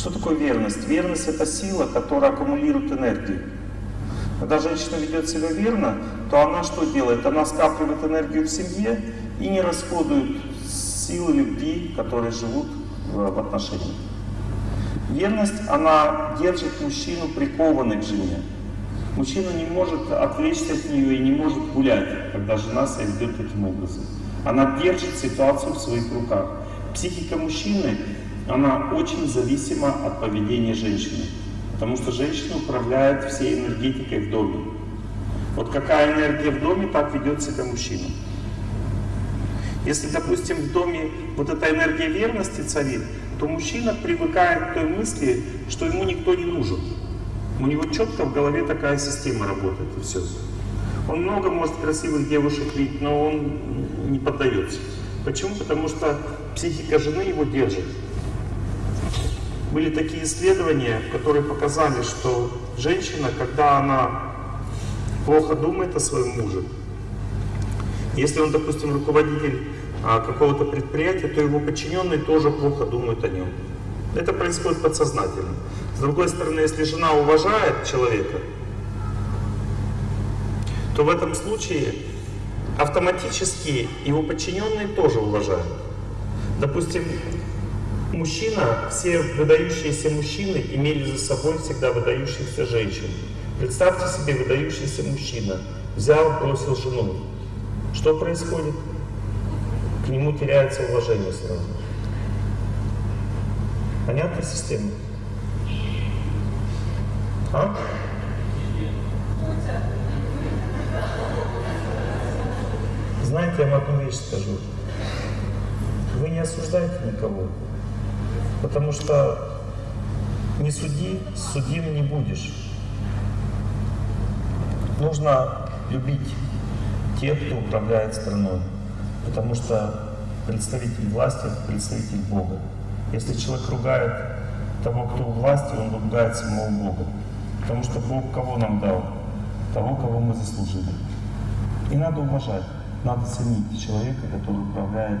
Что такое верность? Верность — это сила, которая аккумулирует энергию. Когда женщина ведет себя верно, то она что делает? Она скапливает энергию в семье и не расходует силы любви, которые живут в отношениях. Верность, она держит мужчину прикованным к жене. Мужчина не может отвлечься от нее и не может гулять, когда жена себя ведет таким образом. Она держит ситуацию в своих руках. Психика мужчины, она очень зависима от поведения женщины. Потому что женщина управляет всей энергетикой в доме. Вот какая энергия в доме, так ведет себя мужчина. Если, допустим, в доме вот эта энергия верности царит, то мужчина привыкает к той мысли, что ему никто не нужен. У него четко в голове такая система работает, и все. Он много может красивых девушек видеть, но он не поддается. Почему? Потому что психика жены его держит. Были такие исследования, которые показали, что женщина, когда она плохо думает о своем муже, если он, допустим, руководитель а, какого-то предприятия, то его подчиненные тоже плохо думают о нем. Это происходит подсознательно. С другой стороны, если жена уважает человека, то в этом случае автоматически его подчиненные тоже уважают. Допустим, мужчина, все выдающиеся мужчины имели за собой всегда выдающихся женщин. Представьте себе выдающийся мужчина, взял, бросил жену. Что происходит? К нему теряется уважение сразу. Понятна система? А? Знаете, я вам одну вещь скажу. Вы не осуждаете никого, потому что не суди, судим не будешь. Нужно любить тех, кто управляет страной, потому что представитель власти — представитель Бога. Если человек ругает того, кто у власти, он ругает самого Бога. Потому что Бог кого нам дал? Того, кого мы заслужили. И надо уважать. Надо ценить человека, который управляет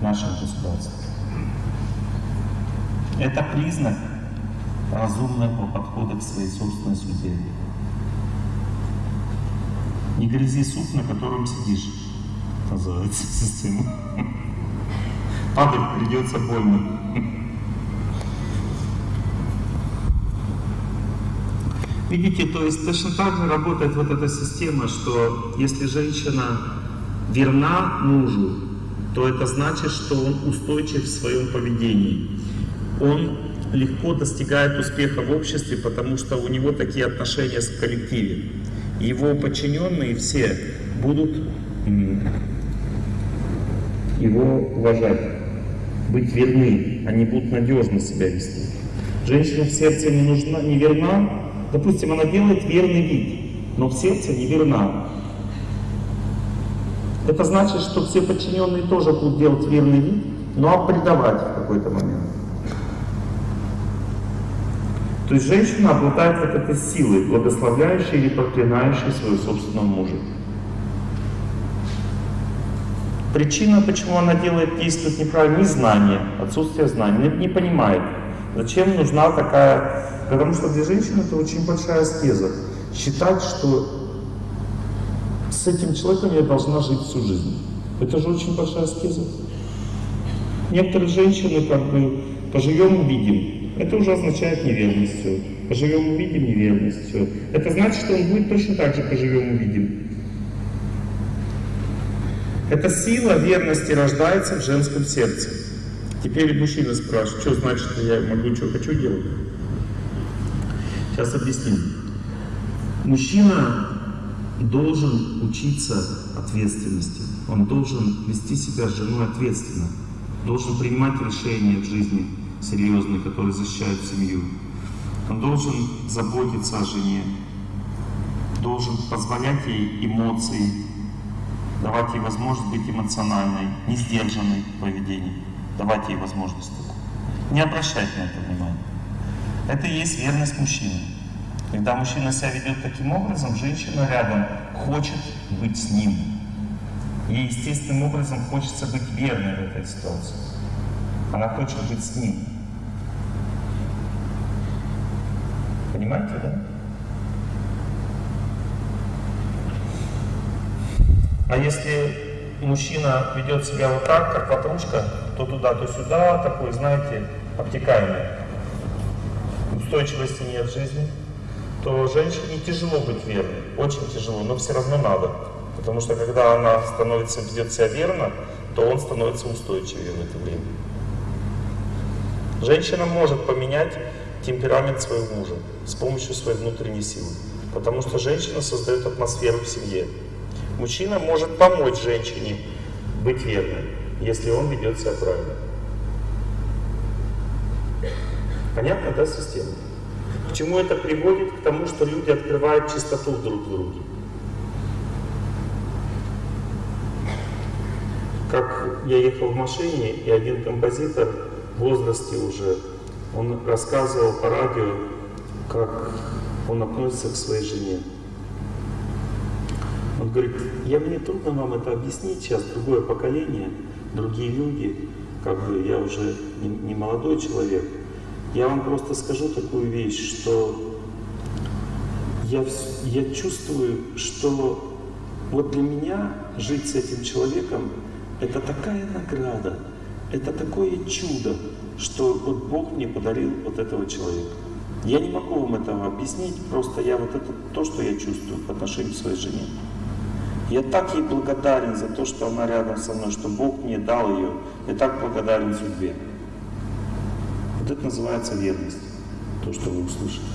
нашим государством. Это признак разумного подхода к своей собственной судьбе. Не грязи суп, на котором сидишь, называется система. Падать придется больно. Видите, то есть точно так же работает вот эта система, что если женщина верна мужу, то это значит, что он устойчив в своем поведении. Он легко достигает успеха в обществе, потому что у него такие отношения с коллективе. Его подчиненные все будут его уважать, быть верны, они будут надежно себя вести. Женщина в сердце не нужна, не верна, допустим, она делает верный вид, но в сердце не верна. Это значит, что все подчиненные тоже будут делать верный вид, но предавать в какой-то момент. То есть женщина обладает вот этой силой, благословляющей или проклинающей своего собственного мужа. Причина, почему она делает, действует неправильно, незнание, отсутствие знаний, не, не понимает, зачем нужна такая... Потому что для женщины это очень большая аскеза. Считать, что с этим человеком я должна жить всю жизнь. Это же очень большая аскеза. Некоторые женщины как бы поживем увидим. Это уже означает неверность все. Поживем увидим неверность все. Это значит, что он будет точно так же поживем увидим. Эта сила верности рождается в женском сердце. Теперь мужчина спрашивает, что значит, я могу, что хочу делать? Сейчас объясним. Мужчина должен учиться ответственности. Он должен вести себя с женой ответственно. Должен принимать решения в жизни серьезные, которые защищают семью. Он должен заботиться о жене. Должен позволять ей эмоции, давать ей возможность быть эмоциональной, не сдержанной в поведении. Давать ей возможность. Не обращать на это внимания. Это и есть верность мужчины. Когда мужчина себя ведет таким образом, женщина рядом хочет быть с ним. Ей естественным образом хочется быть верной в этой ситуации. Она хочет быть с ним. Понимаете, да? А если мужчина ведет себя вот так, как ватрушка, то туда, то сюда, такой, знаете, обтекаемый, устойчивости нет в жизни, то женщине тяжело быть верной, очень тяжело, но все равно надо. Потому что когда она становится, ведет себя верно, то он становится устойчивее в это время. Женщина может поменять темперамент своего мужа с помощью своей внутренней силы. Потому что женщина создает атмосферу в семье. Мужчина может помочь женщине быть верной, если он ведет себя правильно. Понятно, да, система? К чему это приводит? К тому, что люди открывают чистоту друг в друге. Как я ехал в машине, и один композитор в возрасте уже, он рассказывал по радио, как он относится к своей жене. Он говорит, я мне трудно вам это объяснить, сейчас другое поколение, другие люди, как бы я уже не, не молодой человек. Я вам просто скажу такую вещь, что я, я чувствую, что вот для меня жить с этим человеком это такая награда, это такое чудо, что вот Бог мне подарил вот этого человека. Я не могу вам этого объяснить, просто я вот это то, что я чувствую по отношению к своей жене. Я так ей благодарен за то, что она рядом со мной, что Бог мне дал ее. Я так благодарен судьбе. Вот это называется верность, то, что вы услышали.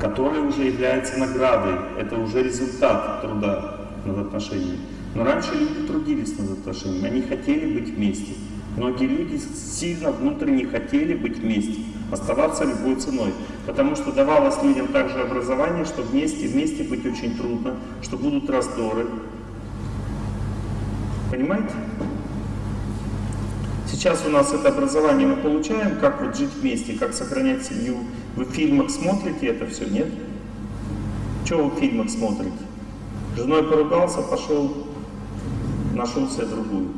Которая уже является наградой. Это уже результат труда над отношениями. Но раньше люди трудились над отношениями, они хотели быть вместе. Многие люди сильно внутренне хотели быть вместе, оставаться любой ценой. Потому что давалось людям также образование, что вместе, вместе быть очень трудно, что будут раздоры. Понимаете? Сейчас у нас это образование мы получаем, как вот жить вместе, как сохранять семью. Вы в фильмах смотрите это все, нет? Чего вы в фильмах смотрите? Женой поругался, пошел нашел себе другую.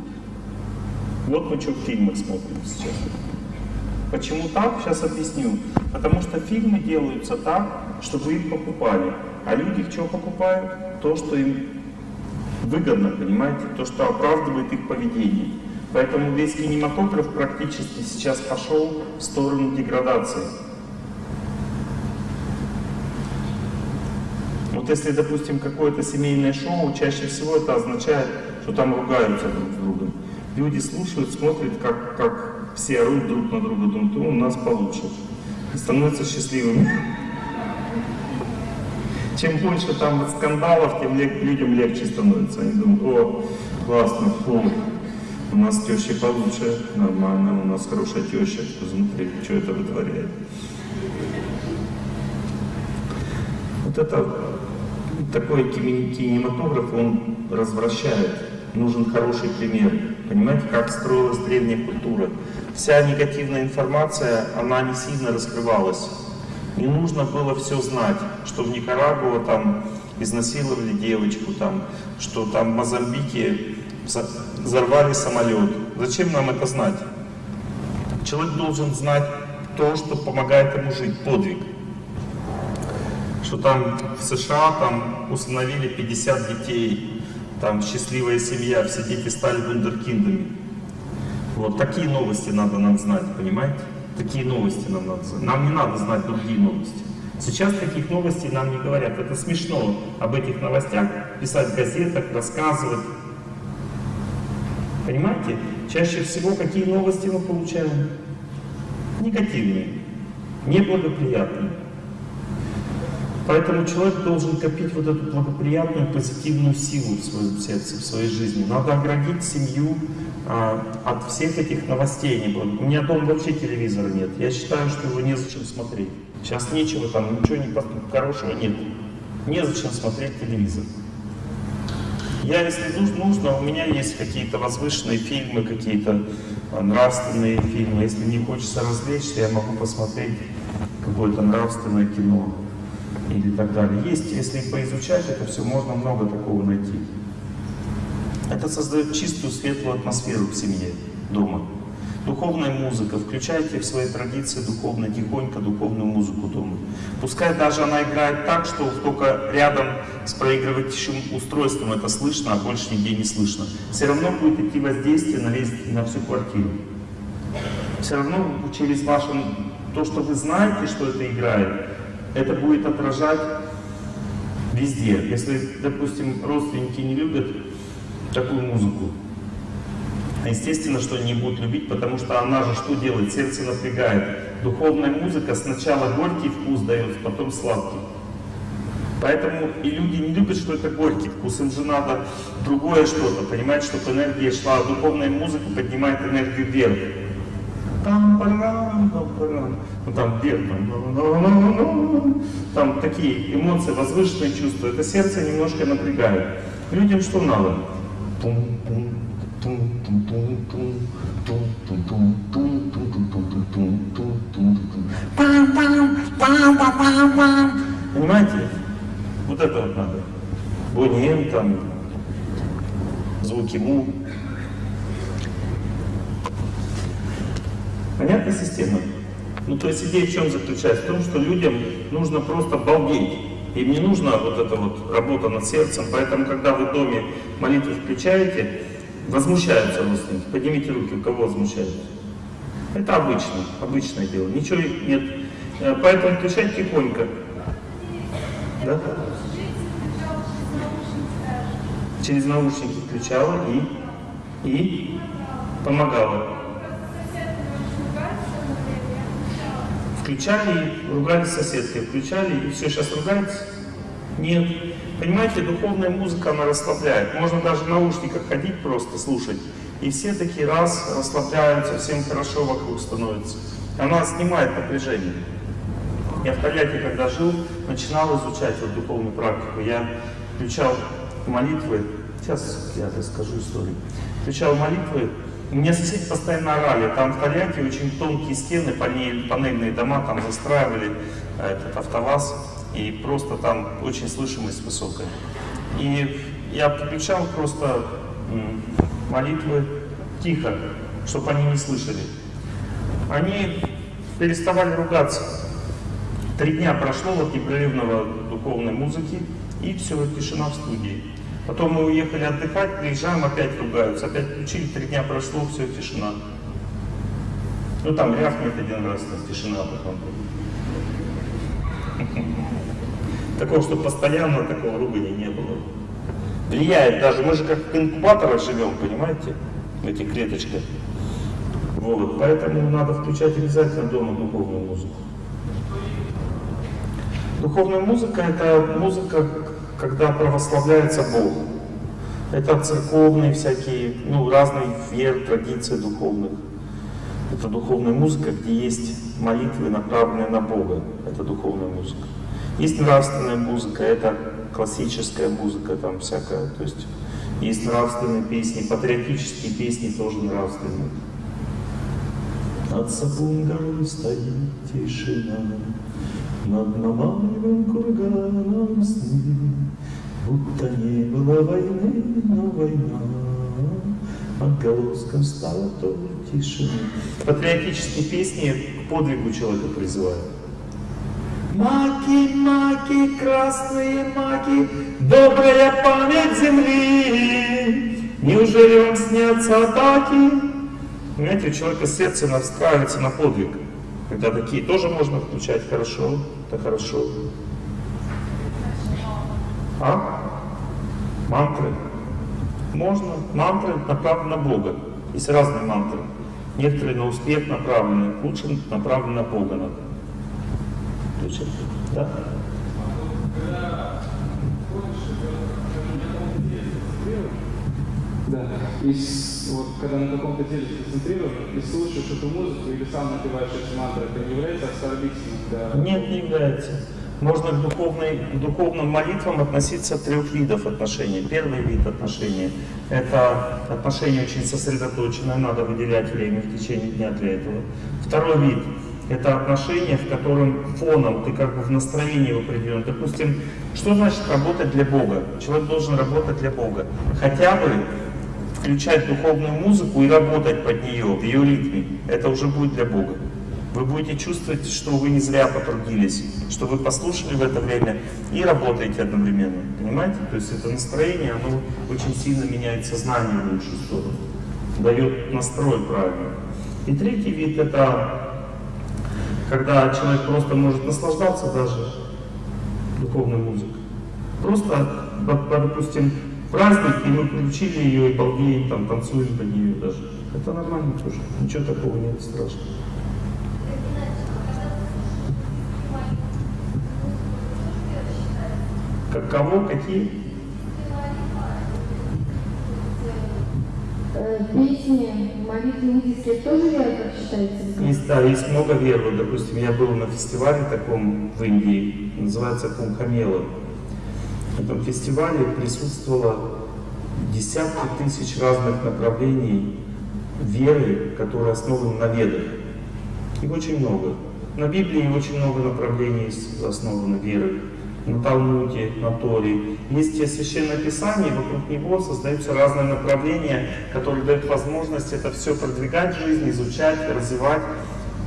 Вот мы что в фильмах смотрим сейчас. Почему так? Сейчас объясню. Потому что фильмы делаются так, чтобы их покупали. А люди что покупают? То, что им выгодно, понимаете? То, что оправдывает их поведение. Поэтому весь кинематограф практически сейчас пошел в сторону деградации. Вот если, допустим, какое-то семейное шоу, чаще всего это означает, что там ругаются друг с другом. Люди слушают, смотрят, как, как все орут друг на друга, думают, у нас получше. И становятся счастливыми. Чем больше там скандалов, тем людям легче становится. Они думают, о, классно, фу, у нас теща получше, нормально, у нас хорошая теща, посмотри, что это вытворяет. Вот это такой кинематограф, он развращает нужен хороший пример. Понимаете, как строилась древняя культура. Вся негативная информация, она не сильно раскрывалась. Не нужно было все знать, что в Никарагуа там изнасиловали девочку, там, что там в Мозамбике взорвали самолет. Зачем нам это знать? Человек должен знать то, что помогает ему жить, подвиг. Что там в США там установили 50 детей там счастливая семья, все дети стали вундеркиндами. Вот такие новости надо нам знать, понимаете? Такие новости нам надо знать. Нам не надо знать другие новости. Сейчас таких новостей нам не говорят. Это смешно об этих новостях писать в газетах, рассказывать. Понимаете? Чаще всего какие новости мы получаем? Негативные, неблагоприятные. Поэтому человек должен копить вот эту благоприятную, позитивную силу в своем сердце, в своей жизни. Надо оградить семью а, от всех этих новостей. У меня дома вообще телевизора нет. Я считаю, что его незачем смотреть. Сейчас нечего там, ничего не хорошего нет. Незачем смотреть телевизор. Я, если нужно, у меня есть какие-то возвышенные фильмы, какие-то а, нравственные фильмы. Если не хочется развлечься, я могу посмотреть какое-то нравственное кино или так далее. Есть, если поизучать это все, можно много такого найти. Это создает чистую, светлую атмосферу в семье, дома. Духовная музыка. Включайте в свои традиции духовно, тихонько духовную музыку дома. Пускай даже она играет так, что только рядом с проигрывающим устройством это слышно, а больше нигде не слышно. Все равно будет идти воздействие на, весь, на всю квартиру. Все равно через ваше, то, что вы знаете, что это играет, это будет отражать везде. Если, допустим, родственники не любят такую музыку, естественно, что они не будут любить, потому что она же что делает? Сердце напрягает. Духовная музыка сначала горький вкус дает, потом сладкий. Поэтому и люди не любят, что это горький вкус, им же надо другое что-то, понимать, чтобы энергия шла, а духовная музыка поднимает энергию вверх. Там, ну, там вверх, там, там такие эмоции, возвышенные чувства, это сердце немножко напрягает. Людям что надо? Понимаете? Вот это вот надо. Бонем там, звуки му. Понятная система? Ну, то есть идея в чем заключается? В том, что людям нужно просто балдеть. Им не нужна вот эта вот работа над сердцем. Поэтому, когда вы в доме молитву включаете, Возмущаются родственники. Поднимите руки, у кого возмущаются. Это обычно, обычное дело. Ничего нет. Э, поэтому включать тихонько. Да? Через наушники включала и, и помогала. Включали, ругались соседкой, включали, и все, сейчас ругаются? Нет. Понимаете, духовная музыка, она расслабляет. Можно даже в наушниках ходить просто, слушать. И все такие раз расслабляются, всем хорошо вокруг становится. Она снимает напряжение. Я в Тольятти, когда жил, начинал изучать вот духовную практику. Я включал молитвы. Сейчас я расскажу историю. Включал молитвы. Мне соседи постоянно орали. Там в Тольятти очень тонкие стены, панельные дома там застраивали э, этот автоваз и просто там очень слышимость высокая. И я подключал просто молитвы тихо, чтобы они не слышали. Они переставали ругаться. Три дня прошло от непрерывного духовной музыки, и все, тишина в студии. Потом мы уехали отдыхать, приезжаем, опять ругаются, опять включили, три дня прошло, все, тишина. Ну там рявкнет один раз, тишина потом. Такого, что постоянно такого ругания не было. Влияет даже, мы же как в инкубаторах живем, понимаете, в этих. Вот, поэтому надо включать обязательно дома духовную музыку. Духовная музыка — это музыка, когда православляется Бог. Это церковные всякие, ну, разные вер, традиции духовных. Это духовная музыка, где есть молитвы, направленные на Бога. Это духовная музыка. Есть нравственная музыка, это классическая музыка, там всякая. То есть есть нравственные песни, патриотические песни тоже нравственные. Над Сапун стоит тишина, Над Мамаевым курганом сны, Будто не было войны, но война Отголоском стала тоже тишина. Патриотические песни к подвигу человека призывают. Маки, маки, красные маки, добрая память земли. Неужели вам снятся атаки? Понимаете, у человека сердце настраивается на подвиг. Когда такие тоже можно включать хорошо, это хорошо. А? Мантры. Можно. Мантры направлены на Бога. Есть разные мантры. Некоторые на успех направлены, лучше направлены на Бога. Да? Да. И вот когда на каком-то деле сконцентрирован и слушаешь эту музыку или сам напиваешь эти мантры, это не является оскорбительным для... Нет, не является. Можно к, духовной, к духовным молитвам относиться трех видов отношений. Первый вид отношений – это отношения очень сосредоточенные, надо выделять время в течение дня для этого. Второй вид это отношение, в котором фоном ты как бы в настроении в определенном. Допустим, что значит работать для Бога? Человек должен работать для Бога. Хотя бы включать духовную музыку и работать под нее, в ее ритме, это уже будет для Бога. Вы будете чувствовать, что вы не зря потрудились, что вы послушали в это время и работаете одновременно. Понимаете? То есть это настроение, оно очень сильно меняет сознание в лучшую сторону, дает настрой правильный. И третий вид это когда человек просто может наслаждаться даже духовной музыкой. Просто, допустим, праздник, и мы включили ее, и балдеем, там, танцуем под нее даже. Это нормально тоже, ничего такого нет страшного. Как кого, какие? Э, Песни, молитвы индийские тоже вера, как считается? Есть, да, есть много вер. Вот, допустим, я был на фестивале таком в Индии, называется Кумхамела. Этом фестивале присутствовало десятки тысяч разных направлений веры, которые основаны на ведах. Их очень много. На Библии очень много направлений основано веры. На Талмуде, на Торе. Есть те священное писание, вокруг него создаются разные направления, которые дают возможность это все продвигать в жизни, изучать, развивать.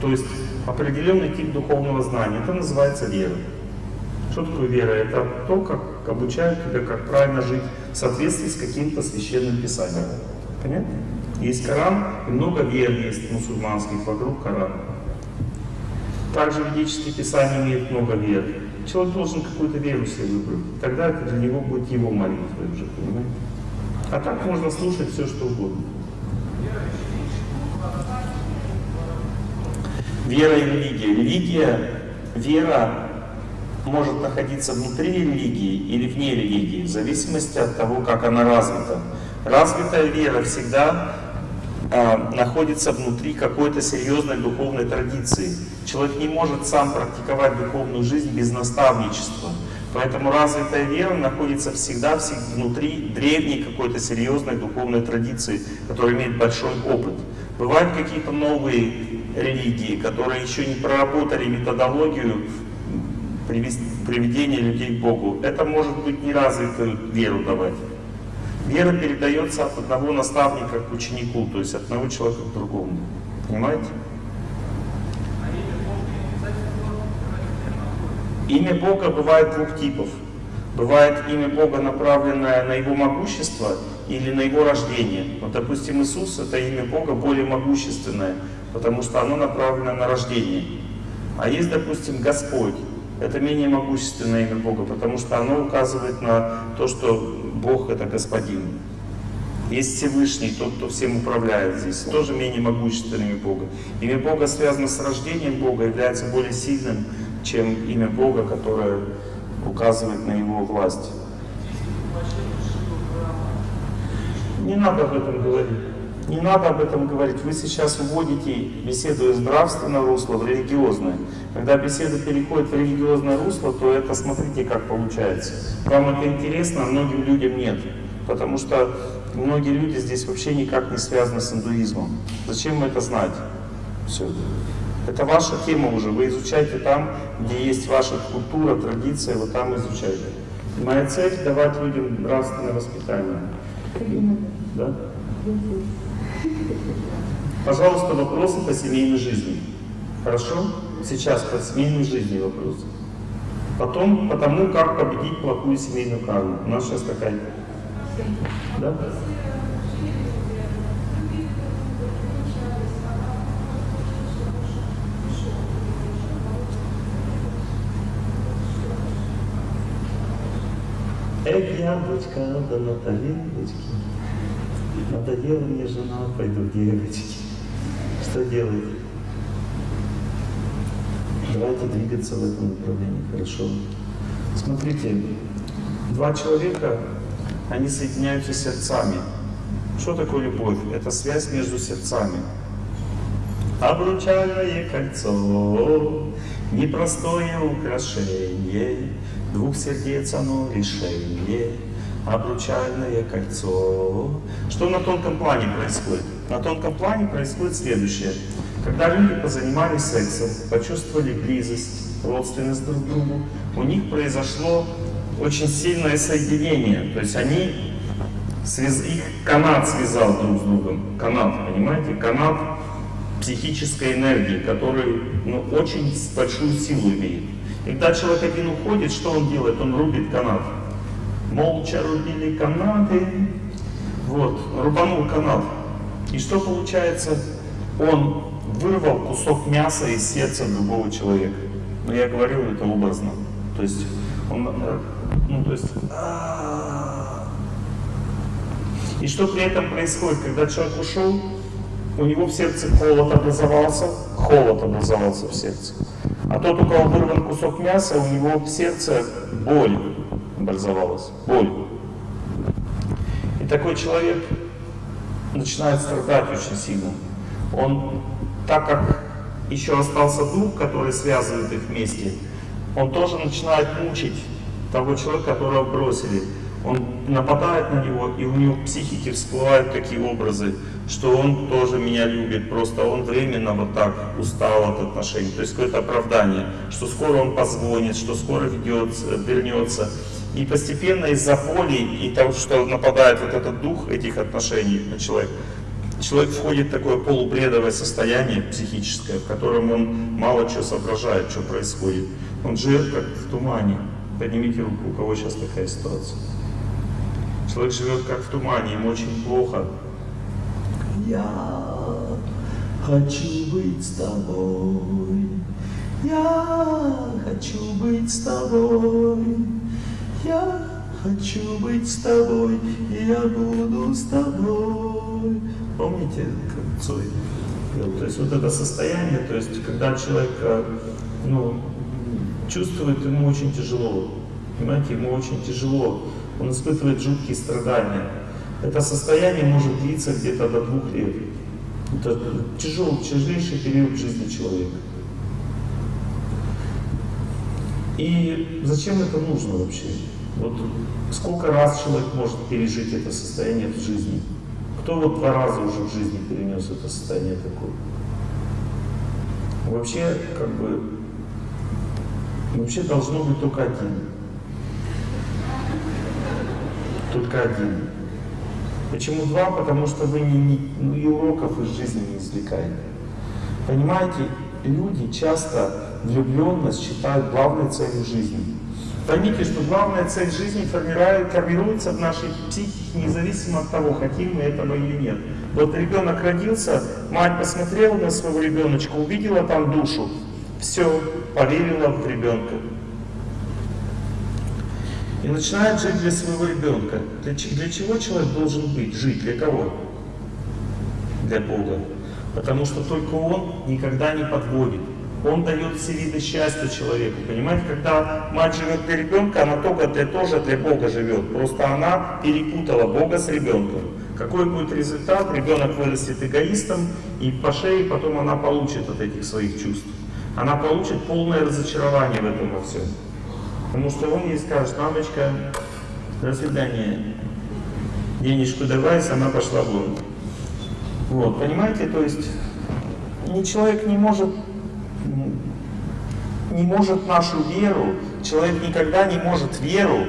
То есть определенный тип духовного знания. Это называется вера. Что такое вера? Это то, как обучают тебя, как правильно жить в соответствии с каким-то священным писанием. Понятно? Есть Коран, и много вер есть мусульманских вокруг Корана. Также ведические писания имеют много вер. Человек должен какую-то веру себе выбрать. Тогда это для него будет его молитва уже, понимаете? А так можно слушать все, что угодно. Вера и религия. Религия, вера может находиться внутри религии или вне религии, в зависимости от того, как она развита. Развитая вера всегда э, находится внутри какой-то серьезной духовной традиции. Человек не может сам практиковать духовную жизнь без наставничества. Поэтому развитая вера находится всегда внутри древней какой-то серьезной духовной традиции, которая имеет большой опыт. Бывают какие-то новые религии, которые еще не проработали методологию приведения людей к Богу. Это может быть неразвитую веру давать. Вера передается от одного наставника к ученику, то есть от одного человека к другому. Понимаете? Имя Бога бывает двух типов. Бывает имя Бога, направленное на Его могущество или на Его рождение. Вот, допустим, Иисус — это имя Бога более могущественное, потому что оно направлено на рождение. А есть, допустим, Господь. Это менее могущественное имя Бога, потому что оно указывает на то, что Бог — это Господин. Есть Всевышний, тот, кто всем управляет здесь, тоже менее могущественное имя Бога. Имя Бога связано с рождением Бога, является более сильным, чем имя Бога, которое указывает на Его власть. Не надо об этом говорить. Не надо об этом говорить. Вы сейчас уводите беседу из нравственного русла в религиозное. Когда беседа переходит в религиозное русло, то это смотрите, как получается. Вам это интересно, а многим людям нет. Потому что многие люди здесь вообще никак не связаны с индуизмом. Зачем это знать? Все. Это ваша тема уже. Вы изучаете там, где есть ваша культура, традиция, вот там изучайте. моя цель — давать людям нравственное воспитание. Да? Пожалуйста, вопросы по семейной жизни. Хорошо? Сейчас по семейной жизни вопросы. Потом по тому, как победить плохую семейную карму. У нас сейчас такая... Да? Эх, яблочко, да на тарелочке. Надоела мне жена, пойду к девочке. Что делать? Давайте двигаться в этом направлении, хорошо? Смотрите, два человека, они соединяются сердцами. Что такое любовь? Это связь между сердцами. Обручальное кольцо, непростое украшение, Двух сердец оно решение, обручальное кольцо. Что на тонком плане происходит? На тонком плане происходит следующее. Когда люди позанимались сексом, почувствовали близость, родственность друг к другу, у них произошло очень сильное соединение. То есть они Связ... Их канат связал друг с другом. Канат, понимаете? Канат психической энергии, который ну, очень большую силу имеет. И когда человек один уходит, что он делает? Он рубит канат. Молча рубили канаты. Вот, рубанул канат. И что получается? Он вырвал кусок мяса из сердца другого человека. Но я говорю это образно. То есть он, э, ну то есть, и что при этом происходит, когда человек ушел, у него в сердце холод образовался, холод образовался в сердце. А тот, у кого вырван кусок мяса, у него в сердце боль образовалась, боль. И такой человек начинает страдать очень сильно. Он, так как еще остался дух, который связывает их вместе, он тоже начинает мучить того человека, которого бросили. Он нападает на него, и у него в психике всплывают такие образы, что он тоже меня любит, просто он временно вот так устал от отношений. То есть какое-то оправдание, что скоро он позвонит, что скоро ведется, вернется. И постепенно из-за боли и того, что нападает вот этот дух этих отношений на человека, человек входит в такое полубредовое состояние психическое, в котором он мало чего соображает, что происходит. Он живет как в тумане. Поднимите руку, у кого сейчас такая ситуация. Человек живет как в тумане, ему очень плохо. Я хочу быть с тобой. Я хочу быть с тобой. Я хочу быть с тобой. Я буду с тобой. Помните, как Цой? То есть вот это состояние, то есть когда человек э, ну, чувствует, ему очень тяжело. Понимаете, ему очень тяжело. Он испытывает жуткие страдания. Это состояние может длиться где-то до двух лет. Это тяжелый, тяжелейший период жизни человека. И зачем это нужно вообще? Вот сколько раз человек может пережить это состояние в жизни? Кто вот два раза уже в жизни перенес это состояние такое? Вообще, как бы, вообще должно быть только один. Только один. Почему два? Потому что вы не, не, ну, и уроков из жизни не извлекаете. Понимаете, люди часто влюбленность считают главной целью жизни. Поймите, что главная цель жизни формируется в нашей психике, независимо от того, хотим мы этого или нет. Вот ребенок родился, мать посмотрела на своего ребеночка, увидела там душу, все, поверила в ребенка. И начинает жить для своего ребенка. Для, для чего человек должен быть, жить? Для кого? Для Бога. Потому что только Он никогда не подводит. Он дает все виды счастья человеку. Понимаете, когда мать живет для ребенка, она только для, тоже для Бога живет. Просто она перепутала Бога с ребенком. Какой будет результат? Ребенок вырастет эгоистом, и по шее потом она получит от этих своих чувств. Она получит полное разочарование в этом во всем. Потому что он ей скажет, мамочка, до свидания, денежку давай, сама пошла вон. Вот, понимаете, то есть ни человек не может, не может нашу веру, человек никогда не может веру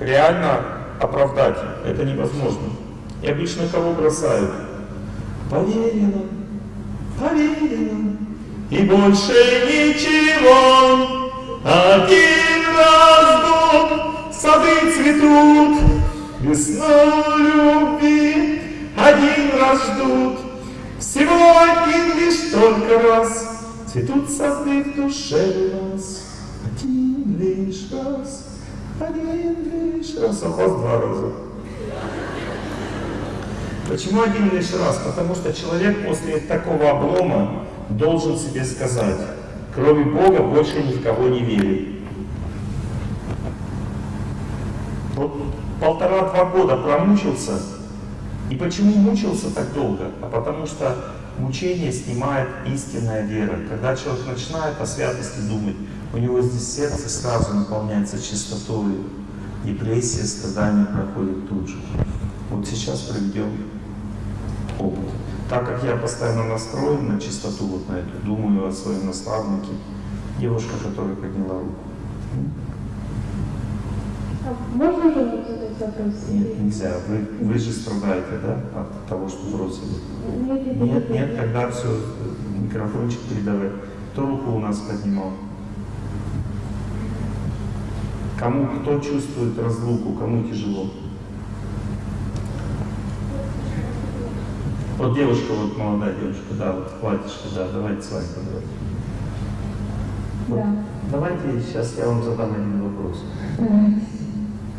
реально оправдать. Это невозможно. И обычно кого бросают? Поверено, поверено, и больше ничего, один раз год сады цветут, весной любви один раз ждут, всего один лишь только раз цветут сады в душе у нас. Один лишь раз, один лишь раз, а у вас два раза. Почему один лишь раз? Потому что человек после такого облома должен себе сказать, кроме Бога больше ни в кого не верит. Вот полтора-два года промучился. И почему мучился так долго? А потому что мучение снимает истинная вера. Когда человек начинает о святости думать, у него здесь сердце сразу наполняется чистотой. Депрессия, страдания проходят тут же. Вот сейчас проведем опыт. Так как я постоянно настроен на чистоту, вот на эту, думаю о своем наставнике, девушка, которая подняла руку. А можно вопрос? Нет, нельзя. Вы, вы же страдаете, да, от того, что бросили? Нет, нет, Нет, тогда все, микрофончик передавай. Кто руку у нас поднимал? Кому, кто чувствует разлуку, кому тяжело? Вот девушка, вот молодая девушка, да, вот платьишко, да, давайте с вами поговорим. Да. Давайте сейчас я вам задам один вопрос. Давайте.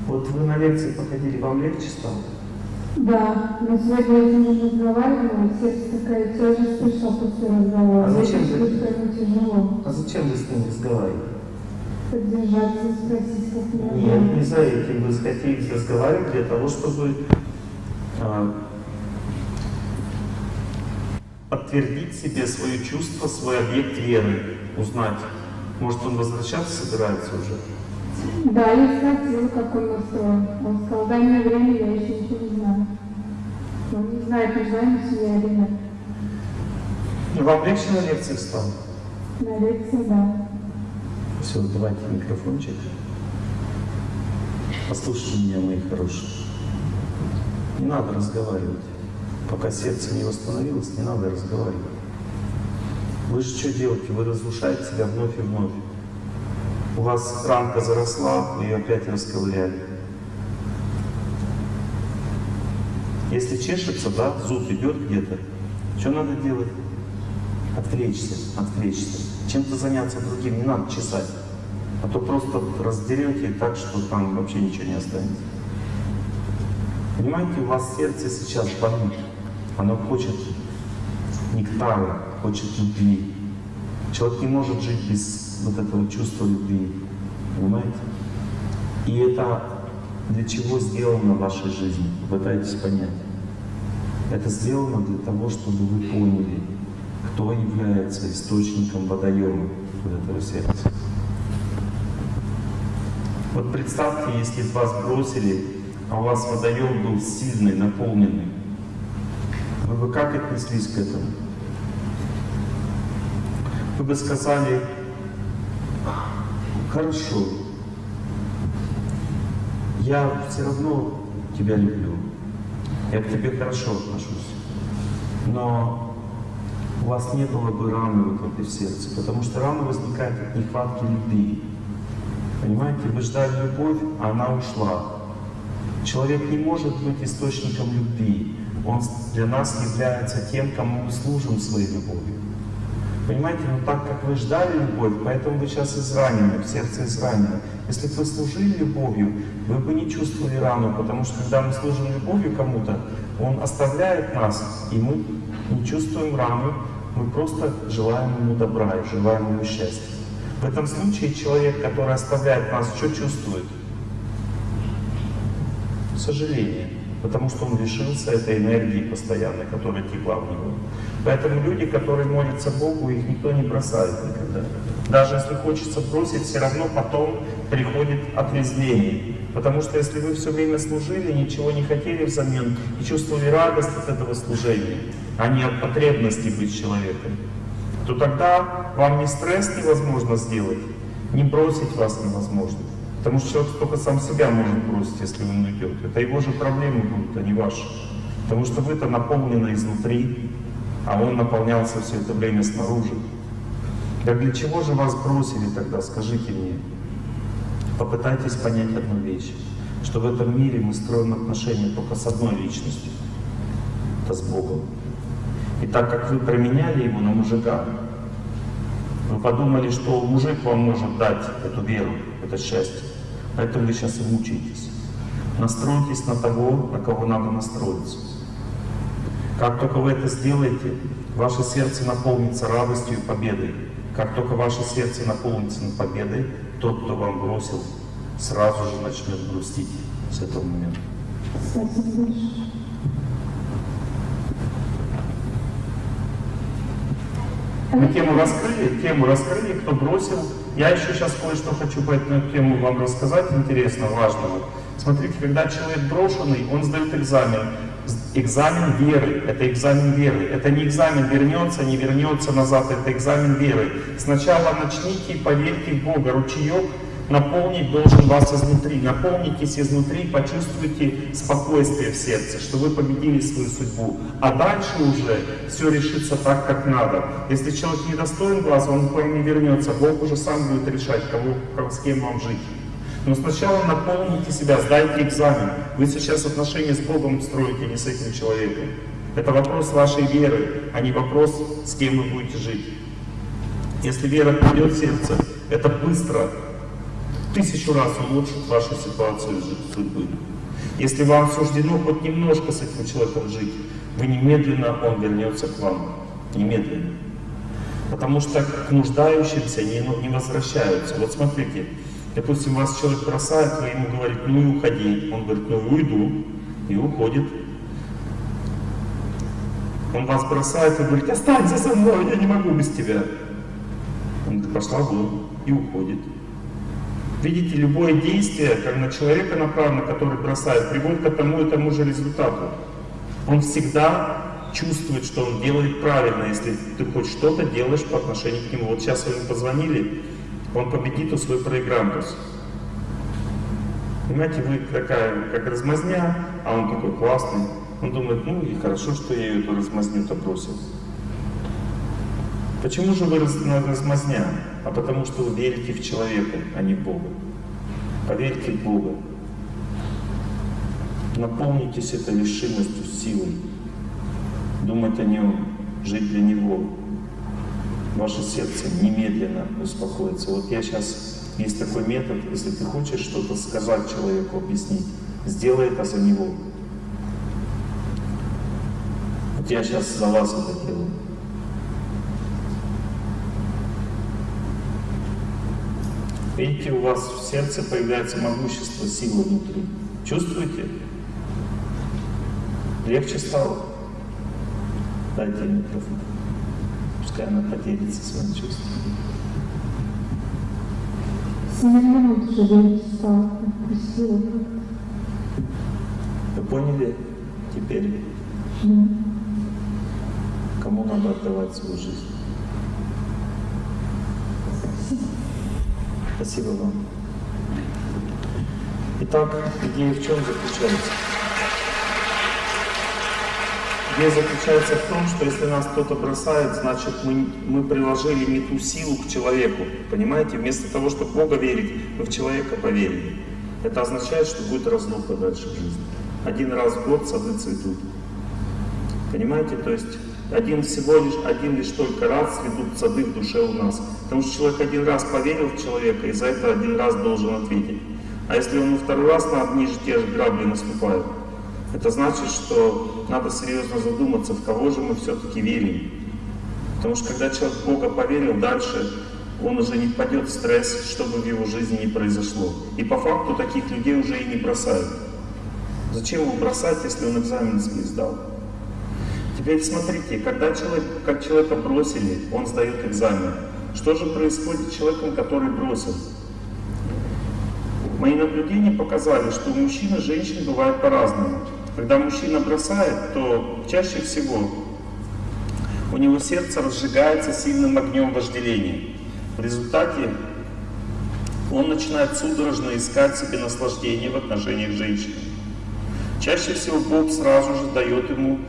Вот вы на лекции походили, вам легче стало? Да, но сегодня я уже разговаривала, сердце такая тяжесть пришла после разговора. А зачем вы- тяжело. А зачем вы с ним разговариваете? Поддержаться, спросить, как меня Нет, не за этим. Вы захотели разговаривать для того, чтобы а, подтвердить себе свое чувство, свой объект веры, узнать. Может, он возвращаться собирается уже? Да, я спросила, как он настроен. Он сказал, дай мне время, я еще ничего не знаю. Он не знает, нужна ему семья или нет. Ну, вам легче на лекциях стало? На лекции, да. Все, давайте микрофончик. Послушайте меня, мои хорошие. Не надо разговаривать. Пока сердце не восстановилось, не надо разговаривать. Вы же что делаете? Вы разрушаете себя вновь и вновь. У вас ранка заросла, вы ее опять расковыряли. Если чешется, да, зуб идет где-то, что надо делать? Отвлечься, отвлечься. Чем-то заняться другим, не надо чесать. А то просто раздерете так, что там вообще ничего не останется. Понимаете, у вас сердце сейчас болит. Оно хочет нектара, хочет любви. Человек не может жить без вот этого чувства любви. Понимаете? И это для чего сделано в вашей жизни? Пытайтесь понять. Это сделано для того, чтобы вы поняли, кто является источником водоема вот этого сердца. Вот представьте, если бы вас бросили, а у вас водоем был сильный, наполненный, вы бы как отнеслись к этому? Вы бы сказали, хорошо, я все равно тебя люблю, я к тебе хорошо отношусь, но у вас не было бы раны вот в сердце, потому что рана возникает от нехватки любви. Понимаете, вы ждали любовь, а она ушла. Человек не может быть источником любви. Он для нас является тем, кому мы служим своей любовью. Понимаете, но так как вы ждали любовь, поэтому вы сейчас изранены, в сердце изранены. Если бы вы служили любовью, вы бы не чувствовали рану, потому что когда мы служим любовью кому-то, он оставляет нас, и мы не чувствуем рану, мы просто желаем ему добра и желаем ему счастья. В этом случае человек, который оставляет нас, что чувствует? Сожаление, потому что он лишился этой энергии постоянной, которая текла в него. Поэтому люди, которые молятся Богу, их никто не бросает никогда. Даже если хочется бросить, все равно потом приходит отрезвление. Потому что если вы все время служили, ничего не хотели взамен и чувствовали радость от этого служения, а не от потребности быть человеком, то тогда вам ни стресс невозможно сделать, ни бросить вас невозможно. Потому что человек только сам себя может бросить, если он уйдет. Это его же проблемы будут, а не ваши. Потому что вы-то наполнены изнутри, а он наполнялся все это время снаружи. Так для чего же вас бросили тогда, скажите мне? Попытайтесь понять одну вещь, что в этом мире мы строим отношения только с одной личностью, это с Богом. И так как вы променяли его на мужика, вы подумали, что мужик вам может дать эту веру, это счастье. Поэтому вы сейчас и мучаетесь. Настройтесь на того, на кого надо настроиться. Как только вы это сделаете, ваше сердце наполнится радостью и победой. Как только ваше сердце наполнится победой, тот, кто вам бросил, сразу же начнет грустить с этого момента. Спасибо большое. Мы тему раскрыли, тему раскрыли, кто бросил. Я еще сейчас кое-что хочу по этому тему вам рассказать, интересно, важного. Смотрите, когда человек брошенный, он сдает экзамен. Экзамен веры. Это экзамен веры. Это не экзамен вернется, не вернется назад. Это экзамен веры. Сначала начните и поверьте в Бога. Ручеек наполнить должен вас изнутри. Наполнитесь изнутри, почувствуйте спокойствие в сердце, что вы победили свою судьбу. А дальше уже все решится так, как надо. Если человек недостоин вас, он к вам не вернется. Бог уже сам будет решать, кого, с кем вам жить. Но сначала наполните себя, сдайте экзамен. Вы сейчас отношения с Богом строите, не с этим человеком. Это вопрос вашей веры, а не вопрос, с кем вы будете жить. Если вера придет в сердце, это быстро, тысячу раз улучшит вашу ситуацию судьбы. Если вам суждено хоть немножко с этим человеком жить, вы немедленно, он вернется к вам. Немедленно. Потому что к нуждающимся не, не возвращаются. Вот смотрите, допустим, вас человек бросает, вы ему говорите, ну и уходи. Он говорит, ну и уйду. И уходит. Он вас бросает, вы говорите, останься со мной, я не могу без тебя. Он говорит, пошла вон и уходит. Видите, любое действие, как на человека направлено, который бросает, приводит к тому и тому же результату. Он всегда чувствует, что он делает правильно, если ты хоть что-то делаешь по отношению к нему. Вот сейчас вы ему позвонили, он победит у свой проигрантус. Понимаете, вы такая, как размазня, а он такой классный. Он думает, ну и хорошо, что я эту размазню-то бросил. Почему же вы размазня? А потому что вы верите в человека, а не в Бога. Поверьте в Бога. Наполнитесь этой решимостью, силой. Думать о Нем, жить для Него. Ваше сердце немедленно успокоится. Вот я сейчас, есть такой метод, если ты хочешь что-то сказать человеку, объяснить, сделай это за него. Вот я сейчас за вас это делаю. Видите, у вас в сердце появляется могущество, сила внутри. Чувствуете? Легче стало? Дайте микрофон. Пускай она поделится своим чувством. Минут уже легче стало. Вы поняли теперь? Да. Кому надо отдавать свою жизнь? Спасибо вам. Итак, идея в чем заключается? Идея заключается в том, что если нас кто-то бросает, значит мы, мы приложили не ту силу к человеку. Понимаете? Вместо того, чтобы в Бога верить, мы в человека поверили. Это означает, что будет разлука дальше в жизни. Один раз в год сады цветут. Понимаете? То есть один всего лишь, один лишь только раз цветут сады в душе у нас. Потому что человек один раз поверил в человека, и за это один раз должен ответить. А если он второй раз на одни же те же грабли наступает, это значит, что надо серьезно задуматься, в кого же мы все-таки верим. Потому что когда человек Бога поверил, дальше он уже не впадет в стресс, что бы в его жизни не произошло. И по факту таких людей уже и не бросают. Зачем его бросать, если он экзамен свой сдал? Теперь смотрите, когда человек, как человека бросили, он сдает экзамен. Что же происходит с человеком, который бросил? Мои наблюдения показали, что у мужчин и женщин бывает по-разному. Когда мужчина бросает, то чаще всего у него сердце разжигается сильным огнем вожделения. В результате он начинает судорожно искать себе наслаждение в отношениях с женщиной. Чаще всего Бог сразу же дает ему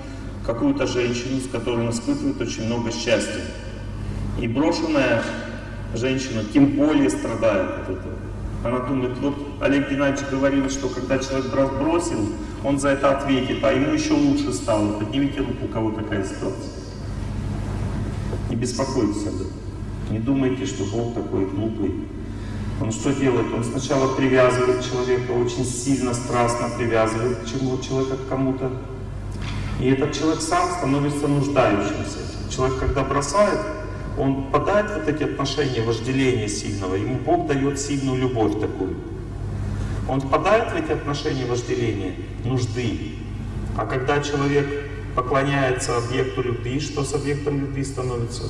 какую-то женщину, с которой он испытывает очень много счастья. И брошенная женщина тем более страдает от этого. Она думает, вот Олег Геннадьевич говорил, что когда человек бросил, он за это ответит, а ему еще лучше стало. Поднимите руку, у кого такая ситуация. Не беспокойтесь об этом. Не думайте, что Бог такой глупый. Он что делает? Он сначала привязывает человека, очень сильно, страстно привязывает к чему человека к кому-то. И этот человек сам становится нуждающимся. Человек, когда бросает, он попадает в вот эти отношения вожделения сильного, ему Бог дает сильную любовь такую. Он впадает в эти отношения вожделения, нужды. А когда человек поклоняется объекту любви, что с объектом любви становится?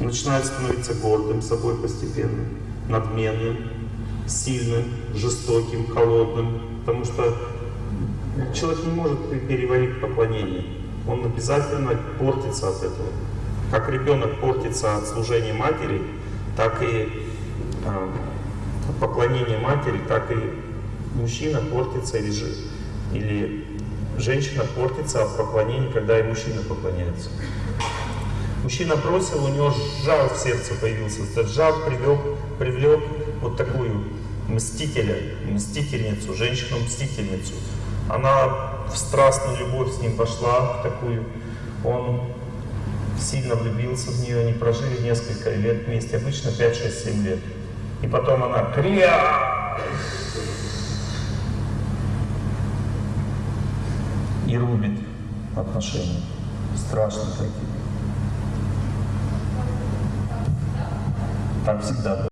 Начинает становиться гордым собой постепенно, надменным, сильным, жестоким, холодным, потому что человек не может переварить поклонение. Он обязательно портится от этого. Как ребенок портится от служения матери, так и э, поклонения матери, так и мужчина портится или, или женщина портится от поклонения, когда и мужчина поклоняется. Мужчина бросил, у него жар в сердце появился. Этот жар привлек, привлек вот такую мстителя, мстительницу, женщину-мстительницу. Она в страстную любовь с ним пошла, в такую. Он сильно влюбился в нее, они прожили несколько лет вместе, обычно 5, 6, 7 лет. И потом она кря и рубит отношения. Страшно такие. Так всегда было.